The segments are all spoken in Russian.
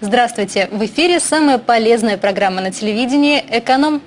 Здравствуйте! В эфире самая полезная программа на телевидении «Эконом».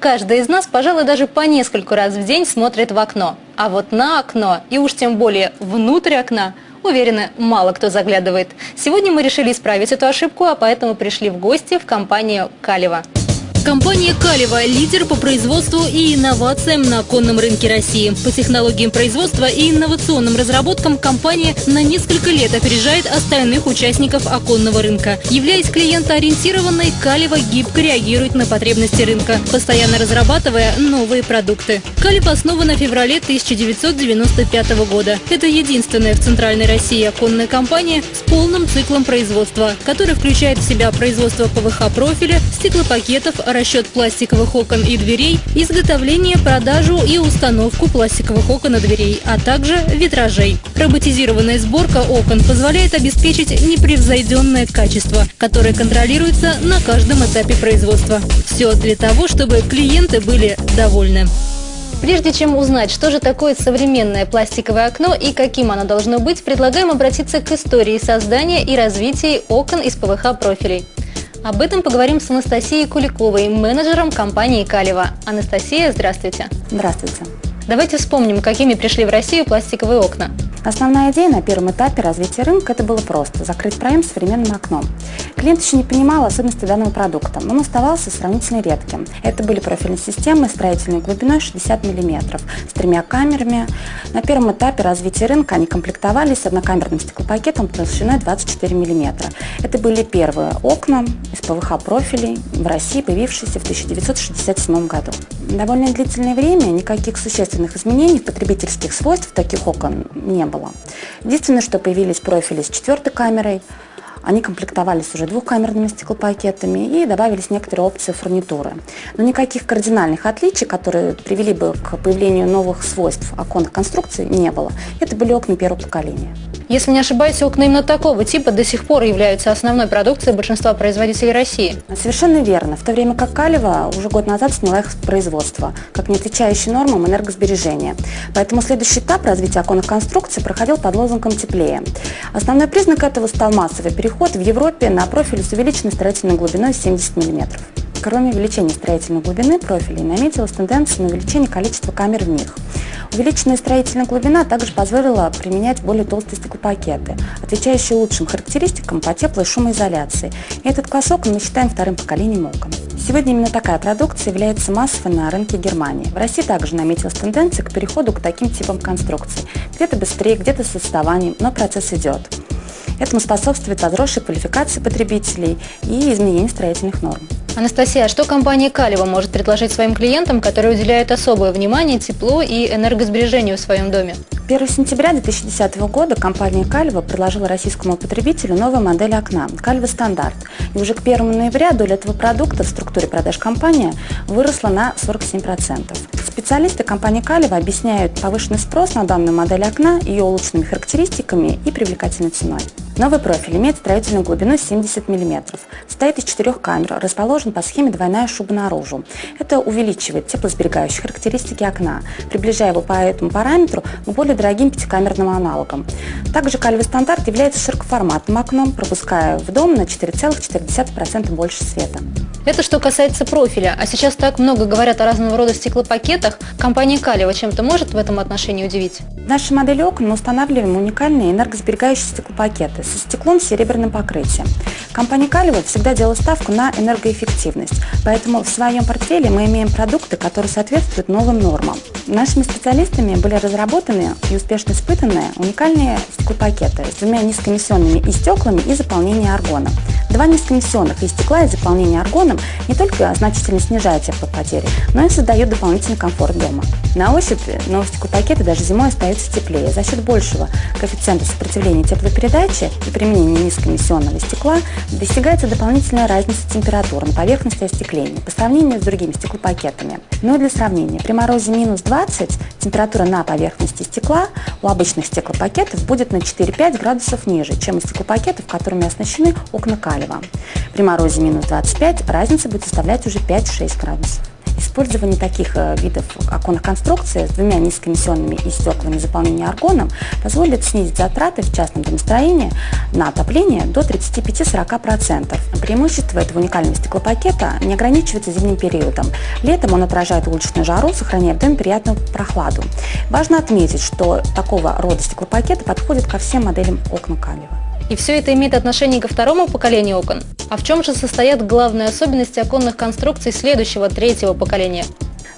Каждый из нас, пожалуй, даже по нескольку раз в день смотрит в окно. А вот на окно, и уж тем более внутрь окна, уверены, мало кто заглядывает. Сегодня мы решили исправить эту ошибку, а поэтому пришли в гости в компанию «Калева». Компания «Калева» – лидер по производству и инновациям на оконном рынке России. По технологиям производства и инновационным разработкам компания на несколько лет опережает остальных участников оконного рынка. Являясь клиентоориентированной, «Калева» гибко реагирует на потребности рынка, постоянно разрабатывая новые продукты. «Калева» основана в феврале 1995 года. Это единственная в Центральной России оконная компания с полным циклом производства, который включает в себя производство ПВХ-профиля, стеклопакетов, расчет пластиковых окон и дверей, изготовление, продажу и установку пластиковых окон и дверей, а также витражей. Роботизированная сборка окон позволяет обеспечить непревзойденное качество, которое контролируется на каждом этапе производства. Все для того, чтобы клиенты были довольны. Прежде чем узнать, что же такое современное пластиковое окно и каким оно должно быть, предлагаем обратиться к истории создания и развития окон из ПВХ-профилей. Об этом поговорим с Анастасией Куликовой, менеджером компании «Калева». Анастасия, здравствуйте. Здравствуйте. Давайте вспомним, какими пришли в Россию пластиковые окна. Основная идея на первом этапе развития рынка – это было просто – закрыть проем современным окном. Клиент еще не понимал особенности данного продукта, но он оставался сравнительно редким. Это были профильные системы строительной глубиной 60 мм с тремя камерами. На первом этапе развития рынка они комплектовались однокамерным стеклопакетом толщиной 24 мм. Это были первые окна из ПВХ-профилей в России, появившиеся в 1967 году. Довольно длительное время никаких существенных изменений потребительских свойств таких окон не было. Единственное, что появились профили с четвертой камерой, они комплектовались уже двухкамерными стеклопакетами и добавились некоторые опции фурнитуры. Но никаких кардинальных отличий, которые привели бы к появлению новых свойств оконных конструкций, не было. Это были окна первого поколения. Если не ошибаюсь, окна именно такого типа до сих пор являются основной продукцией большинства производителей России. Совершенно верно. В то время как Калева уже год назад сняла их с производства, как не отвечающий нормам энергосбережения. Поэтому следующий этап развития оконных конструкций проходил под лозунгом «теплее». Основной признак этого стал массовый переход в Европе на профиль с увеличенной строительной глубиной 70 мм. Кроме увеличения строительной глубины профилей, наметилась тенденция на увеличение количества камер в них. Увеличенная строительная глубина также позволила применять более толстые стеклопакеты, отвечающие лучшим характеристикам по тепло- и шумоизоляции. И этот класс окон мы считаем вторым поколением окон. Сегодня именно такая продукция является массовой на рынке Германии. В России также наметилась тенденция к переходу к таким типам конструкций. Где-то быстрее, где-то с отставанием, но процесс идет. Этому способствует возросшая квалификация потребителей и изменение строительных норм. Анастасия, а что компания Калева может предложить своим клиентам, которые уделяют особое внимание теплу и энергосбережению в своем доме? 1 сентября 2010 года компания Калева предложила российскому потребителю новую модель окна – Калева Стандарт. И уже к 1 ноября доля этого продукта в структуре продаж компании выросла на 47%. Специалисты компании Калева объясняют повышенный спрос на данную модель окна, ее улучшенными характеристиками и привлекательной ценой. Новый профиль имеет строительную глубину 70 мм, состоит из четырех камер, расположен по схеме двойная шуба наружу. Это увеличивает теплосберегающие характеристики окна, приближая его по этому параметру к более дорогим пятикамерным аналогам. Также калевый стандарт является широкоформатным окном, пропуская в дом на 4,4% больше света. Это что касается профиля. А сейчас так много говорят о разного рода стеклопакетах. Компания Калева чем-то может в этом отношении удивить? В нашей модели окон мы устанавливаем уникальные энергосберегающие стеклопакеты со стеклом с серебряным покрытием. Компания Калева всегда делала ставку на энергоэффективность, поэтому в своем портфеле мы имеем продукты, которые соответствуют новым нормам. Нашими специалистами были разработаны и успешно испытаны уникальные стеклопакеты с двумя низкоэмиссионными и стеклами и заполнением аргона. Два низкоэмиссионных и стекла и заполнение аргоном не только значительно снижают теплопотери, но и создают дополнительный комфорт дома. На ощупь новые стеклопакеты даже зимой остаются теплее. За счет большего коэффициента сопротивления теплопередачи и применения низкоэмиссионного стекла достигается дополнительная разница температур на поверхности остекления по сравнению с другими стеклопакетами. Но для сравнения, при морозе минус 20 температура на поверхности стекла у обычных стеклопакетов будет на 4-5 градусов ниже, чем у стеклопакетов, которыми оснащены окна калия. При морозе минус 25 разница будет составлять уже 5-6 градусов. Использование таких э, видов оконных конструкций с двумя низкоэмиссионными и стеклами заполнения аргоном позволит снизить затраты в частном домостроении на отопление до 35-40%. Преимущество этого уникального стеклопакета не ограничивается зимним периодом. Летом он отражает уличную жару, сохраняя в доме приятную прохладу. Важно отметить, что такого рода стеклопакеты подходят ко всем моделям окон Калева. И все это имеет отношение ко второму поколению окон. А в чем же состоят главные особенности оконных конструкций следующего, третьего поколения?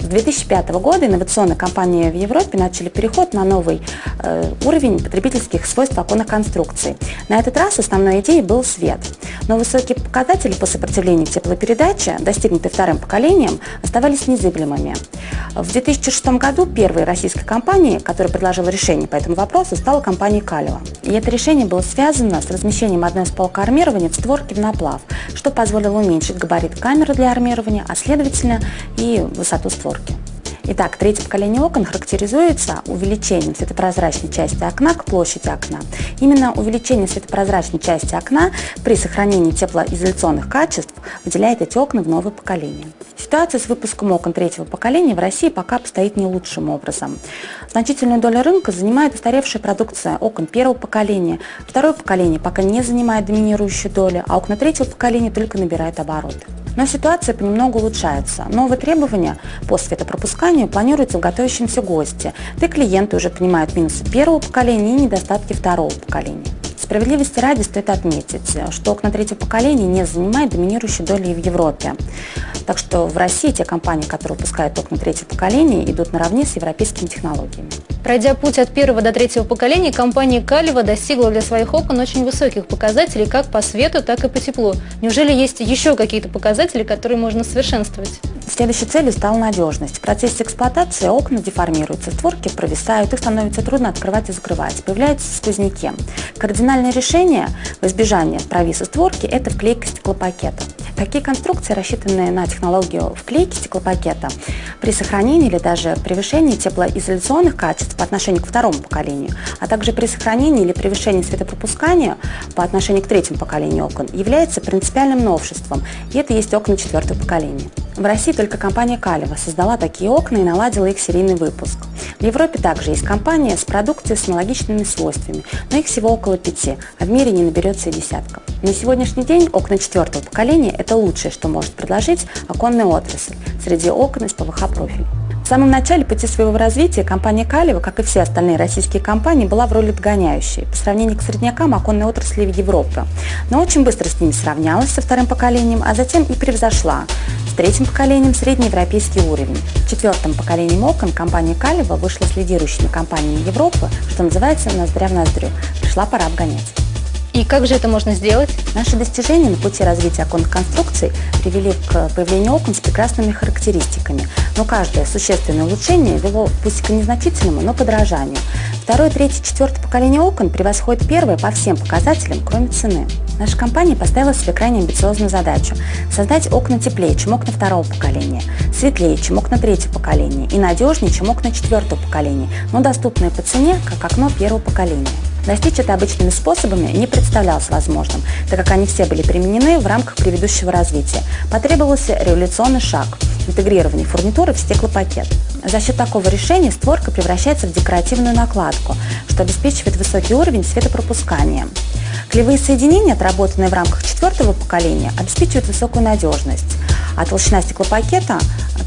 С 2005 года инновационные компании в Европе начали переход на новый э, уровень потребительских свойств оконных конструкций. На этот раз основной идеей был свет. Но высокие показатели по сопротивлению теплопередачи, достигнутые вторым поколением, оставались незыблемыми. В 2006 году первой российской компанией, которая предложила решение по этому вопросу, стала компания «Калева». И это решение было связано с размещением одной из полок армирования в створке в наплав, что позволило уменьшить габарит камеры для армирования, а следовательно и высоту створки. Итак, третье поколение окон характеризуется увеличением светопрозрачной части окна к площади окна. Именно увеличение светопрозрачной части окна при сохранении теплоизоляционных качеств выделяет эти окна в новое поколение. Ситуация с выпуском окон третьего поколения в России пока обстоит не лучшим образом. Значительную долю рынка занимает устаревшая продукция окон первого поколения. Второе поколение пока не занимает доминирующую долю, а окна третьего поколения только набирают обороты. Но ситуация понемногу улучшается. Новые требования по светопропусканию планируются в готовящемся гости, да и клиенты уже понимают минусы первого поколения и недостатки второго поколения. Справедливости ради стоит отметить, что окна третьего поколения не занимают доминирующей доли в Европе. Так что в России те компании, которые выпускают окна третьего поколения, идут наравне с европейскими технологиями. Пройдя путь от первого до третьего поколения, компания Калева достигла для своих окон очень высоких показателей как по свету, так и по теплу. Неужели есть еще какие-то показатели, которые можно совершенствовать? Следующей целью стала надежность. В процессе эксплуатации окна деформируются, створки провисают, их становится трудно открывать и закрывать, появляются сквозняки. Кардинальное решение в избежание провиса створки – это вклейка стеклопакета. Такие конструкции, рассчитанные на технологию вклейки стеклопакета, при сохранении или даже превышении теплоизоляционных качеств по отношению к второму поколению, а также при сохранении или превышении светопропускания по отношению к третьему поколению окон, является принципиальным новшеством, и это есть окна четвертого поколения. В России только компания Калева создала такие окна и наладила их серийный выпуск. В Европе также есть компания с продукцией с аналогичными свойствами, но их всего около пяти, а в мире не наберется и десятка. На сегодняшний день окна четвертого поколения – это лучшее, что может предложить оконная отрасль среди окон из ПВХ-профиль. В самом начале пути своего развития компания Калева, как и все остальные российские компании, была в роли догоняющей по сравнению к среднякам оконной отрасли в Европе. Но очень быстро с ними сравнялась со вторым поколением, а затем и превзошла с третьим поколением среднеевропейский уровень. Четвертым поколением окон компания Калева вышла с лидирующими компаниями Европы, что называется ноздря в ноздрю. Пришла пора обгонять. И как же это можно сделать? Наши достижения на пути развития оконных конструкций привели к появлению окон с прекрасными характеристиками. Но каждое существенное улучшение вело пусть к незначительному, но подражанию. Второе, третье, четвертое поколение окон превосходит первое по всем показателям, кроме цены. Наша компания поставила себе крайне амбициозную задачу – создать окна теплее, чем окна второго поколения, светлее, чем окна третьего поколения и надежнее, чем окна четвертого поколения, но доступные по цене, как окно первого поколения. Достичь это обычными способами не представлялось возможным, так как они все были применены в рамках предыдущего развития. Потребовался революционный шаг – интегрирование фурнитуры в стеклопакет. За счет такого решения створка превращается в декоративную накладку, что обеспечивает высокий уровень светопропускания. Клевые соединения, отработанные в рамках четвертого поколения, обеспечивают высокую надежность, а толщина стеклопакета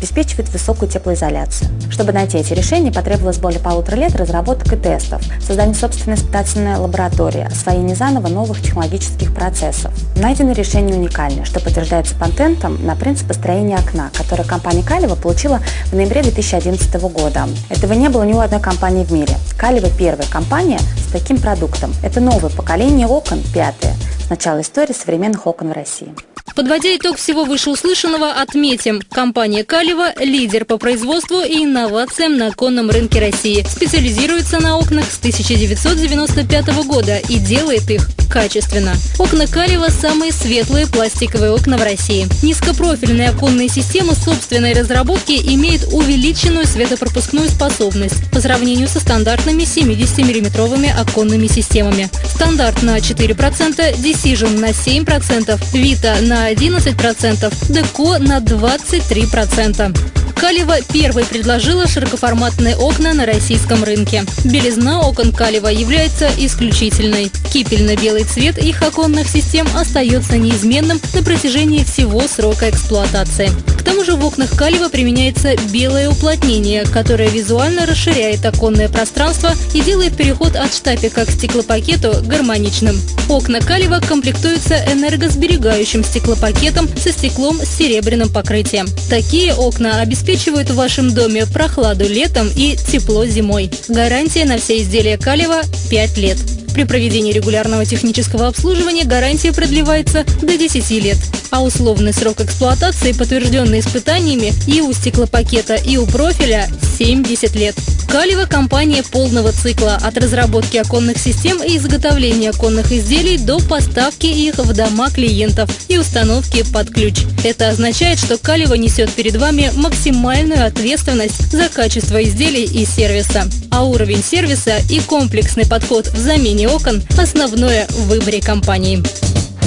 обеспечивает высокую теплоизоляцию. Чтобы найти эти решения, потребовалось более полутора лет разработок и тестов, создание собственной испытательной лаборатории, освоение заново новых технологических процессов. Найдены решения уникальные, что подтверждается патентом на принцип построения окна, который компания Калева получила в ноябре 2011 года. Этого не было ни у одной компании в мире. Калева первая компания с таким продуктом. Это новое поколение окон, пятое, с начала истории современных окон в России. Подводя итог всего вышеуслышанного, отметим, компания Калева – лидер по производству и инновациям на оконном рынке России. Специализируется на окнах с 1995 года и делает их качественно. Окна Калева – самые светлые пластиковые окна в России. Низкопрофильные оконные системы собственной разработки имеют увеличенную светопропускную способность по сравнению со стандартными 70-миллиметровыми оконными системами. Стандарт на 4%, Decision на 7%, Vita на на 11%, Деко на 23%. Калева первой предложила широкоформатные окна на российском рынке. Белизна окон Калева является исключительной. Кипельно-белый цвет их оконных систем остается неизменным на протяжении всего срока эксплуатации. К тому же в окнах Калева применяется белое уплотнение, которое визуально расширяет оконное пространство и делает переход от штапика к стеклопакету гармоничным. Окна Калева комплектуются энергосберегающим стеклопакетом со стеклом с серебряным покрытием. Такие окна обеспечивают обеспечивают в вашем доме прохладу летом и тепло зимой. Гарантия на все изделия Калева 5 лет. При проведении регулярного технического обслуживания гарантия продлевается до 10 лет, а условный срок эксплуатации, подтвержденный испытаниями и у стеклопакета, и у профиля – 70 лет. Калева – компания полного цикла от разработки оконных систем и изготовления оконных изделий до поставки их в дома клиентов и установки под ключ. Это означает, что Калева несет перед вами максимальную ответственность за качество изделий и сервиса. А уровень сервиса и комплексный подход в замене окон – основное в выборе компании.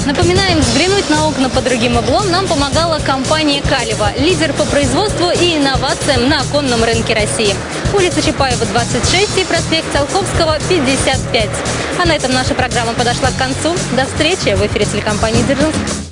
Напоминаем, взглянуть на окна по другим углом нам помогала компания «Калева», лидер по производству и инновациям на оконном рынке России. Улица Чапаева, 26 и проспект Циолковского, 55. А на этом наша программа подошла к концу. До встречи в эфире телекомпании «Дзержинск».